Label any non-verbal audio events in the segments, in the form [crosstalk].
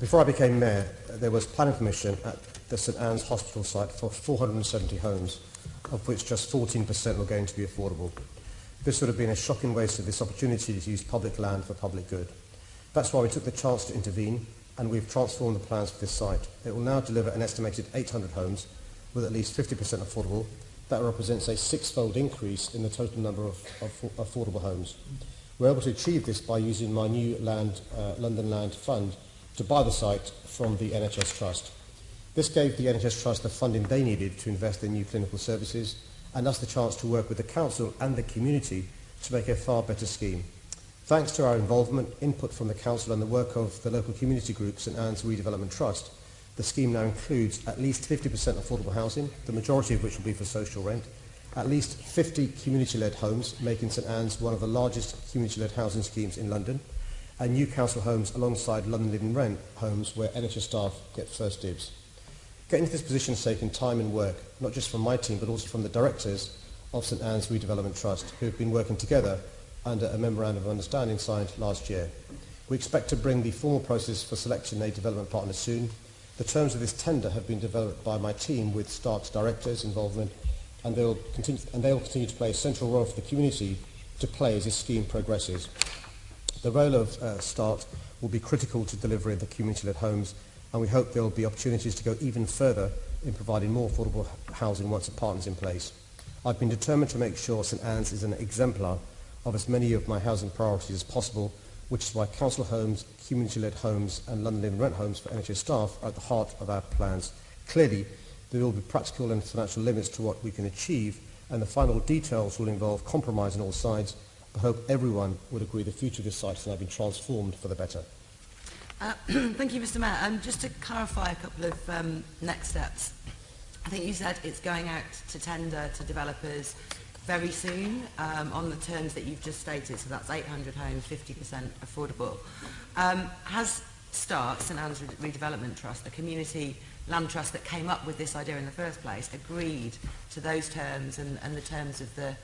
Before I became mayor, there was planning permission at the St Ann's Hospital site for 470 homes, of which just 14% were going to be affordable. This would have been a shocking waste of this opportunity to use public land for public good. That's why we took the chance to intervene and we've transformed the plans for this site. It will now deliver an estimated 800 homes with at least 50% affordable. That represents a six-fold increase in the total number of, of affordable homes. We're able to achieve this by using my new land, uh, London Land Fund to buy the site from the NHS Trust. This gave the NHS Trust the funding they needed to invest in new clinical services and us the chance to work with the council and the community to make a far better scheme. Thanks to our involvement, input from the council and the work of the local community group St Ann's Redevelopment Trust, the scheme now includes at least 50% affordable housing, the majority of which will be for social rent, at least 50 community-led homes, making St Ann's one of the largest community-led housing schemes in London, and new council homes alongside London Living Rent homes where NHS staff get first dibs. Getting to this position has taken time and work, not just from my team, but also from the directors of St Ann's Redevelopment Trust, who have been working together under a memorandum of understanding signed last year. We expect to bring the formal process for selection a development partner soon. The terms of this tender have been developed by my team with START's directors' involvement, and they will continue, and they will continue to play a central role for the community to play as this scheme progresses. The role of uh, START will be critical to delivering the community-led homes and we hope there will be opportunities to go even further in providing more affordable housing once a partner is in place. I've been determined to make sure St Ann's is an exemplar of as many of my housing priorities as possible, which is why council homes, community-led homes and London Living Rent homes for NHS staff are at the heart of our plans. Clearly, there will be practical and financial limits to what we can achieve, and the final details will involve compromise on all sides, I hope everyone would agree the future of this site has now been transformed for the better. Uh, [clears throat] thank you, Mr. Mayor. Um, just to clarify a couple of um, next steps. I think you said it's going out to tender to developers very soon um, on the terms that you've just stated. So that's 800 homes, 50% affordable. Um, has START, St Anne's Redevelopment Trust, the community land trust that came up with this idea in the first place, agreed to those terms and, and the terms of the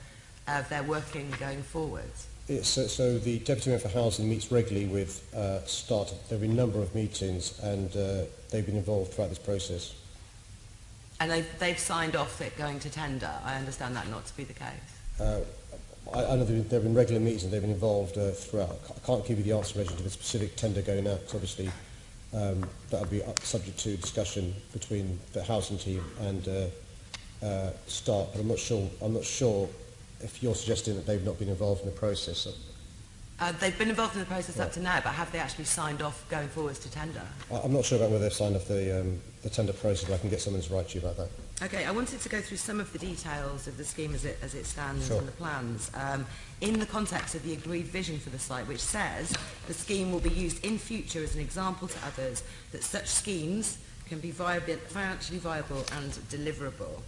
of their working going forwards? So, so the Deputy Mayor for Housing meets regularly with uh, START. There have been a number of meetings and uh, they've been involved throughout this process. And they've, they've signed off it going to tender. I understand that not to be the case. Uh, I, I know there have been regular meetings and they've been involved uh, throughout. I can't give you the answer in to the specific tender going out, obviously um, that would be subject to discussion between the housing team and uh, uh, START, but I'm not sure, I'm not sure if you're suggesting that they've not been involved in the process. Uh, they've been involved in the process right. up to now, but have they actually signed off going forwards to tender? I'm not sure about whether they've signed off the, um, the tender process, but I can get someone to write to you about that. Okay, I wanted to go through some of the details of the scheme as it, as it stands sure. and the plans um, in the context of the agreed vision for the site, which says the scheme will be used in future as an example to others that such schemes can be viable, financially viable and deliverable.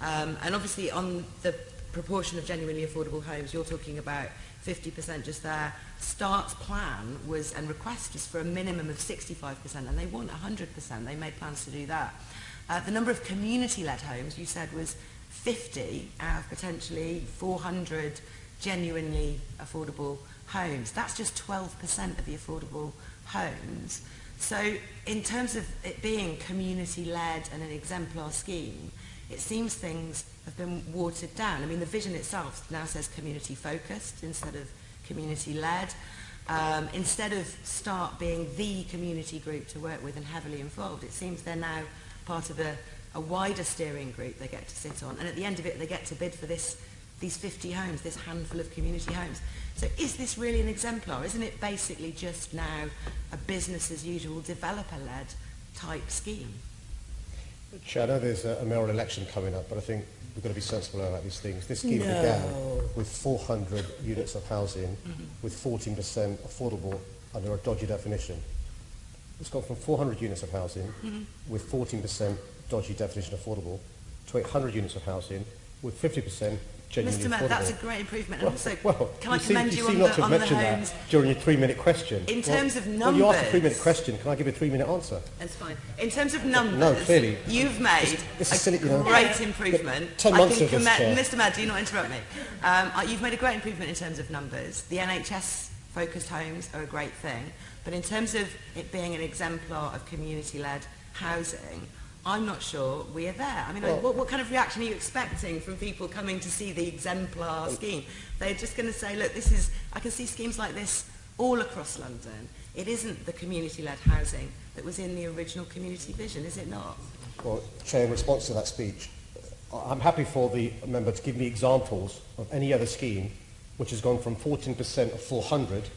Um, and obviously on the proportion of genuinely affordable homes, you're talking about 50% just there. Start's plan was, and request was for a minimum of 65%, and they want 100%. They made plans to do that. Uh, the number of community-led homes, you said, was 50 out of potentially 400 genuinely affordable homes. That's just 12% of the affordable homes. So in terms of it being community-led and an exemplar scheme, it seems things have been watered down. I mean, the vision itself now says community-focused instead of community-led. Um, instead of START being the community group to work with and heavily involved, it seems they're now part of a, a wider steering group they get to sit on. And at the end of it, they get to bid for this these 50 homes, this handful of community homes. So is this really an exemplar? Isn't it basically just now a business as usual, developer-led type scheme? Chair, I know there's a, a mayoral election coming up, but I think we've got to be sensible about these things. This scheme no. began with 400 units of housing mm -hmm. with 14% affordable under a dodgy definition. It's gone from 400 units of housing mm -hmm. with 14% dodgy definition affordable to 800 units of housing with 50% genuinely Mr. Mayor, that's a great improvement. Well, also, well, can I see, commend you, you on, not the, on the homes? That during your three-minute question. In terms well, of numbers... Well, you asked a three-minute question. Can I give a three-minute answer? That's fine. In terms of numbers, no, clearly, you've made this, this a silly, you know, great improvement. Ten months I can of this, Mr. Mayor, do you not interrupt me? Um, uh, you've made a great improvement in terms of numbers. The NHS-focused homes are a great thing. But in terms of it being an exemplar of community-led housing, I'm not sure we're there. I mean, well, I, what, what kind of reaction are you expecting from people coming to see the exemplar oh. scheme? They're just going to say, look, this is, I can see schemes like this all across London. It isn't the community-led housing that was in the original community vision, is it not? Well, Chair, in response to that speech, uh, I'm happy for the member to give me examples of any other scheme which has gone from 14% of 400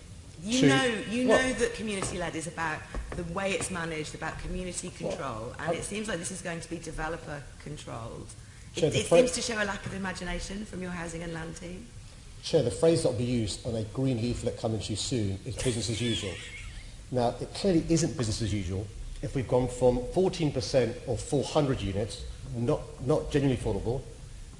You to... know, you Well, know that community-led is about the way it's managed, about community control, and I- it seems like this is going to be developer controlled. Chair, It, it seems to show a lack of imagination from your housing and land team. Chair, the phrase that will be used on a green leaflet coming to you soon is business as usual. Now, it clearly isn't business as usual if we've gone from 14% of 400 units, not, not genuinely affordable,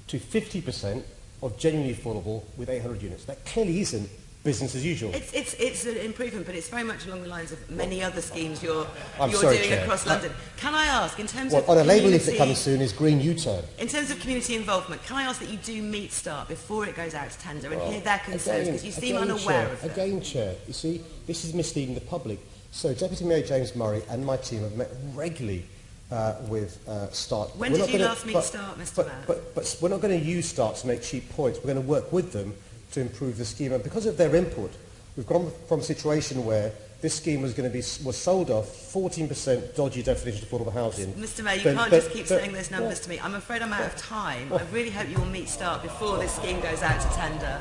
to 50% of genuinely affordable with 800 units. That clearly isn't business as usual. It's, it's, it's an improvement, but it's very much along the lines of many other schemes you're, I'm you're sorry, doing Chair. across London. Can I ask, in terms Well, of on a label community, leaflet coming soon is green U-turn. in terms of community involvement, can I ask that you do meet START before it goes out to tender and hear their concerns, because you seem again, unaware Chair, of them. Again, Chair, you see, this is misleading the public. So Deputy Mayor James Murray and my team have met regularly uh, with uh, START. When We're did you gonna- last meet but- START, Mr But, Mayor? but, but we're not going to use START to make cheap points. We're going to work with them to improve the scheme. And because of their input, we've gone from a situation where this scheme was going to be was sold off 14% dodgy definition of affordable housing. Mr Mayor, you Then- can't then- just keep then- saying those numbers to me. I'm afraid I'm out of time. I really hope you will meet START before this scheme goes out to tender.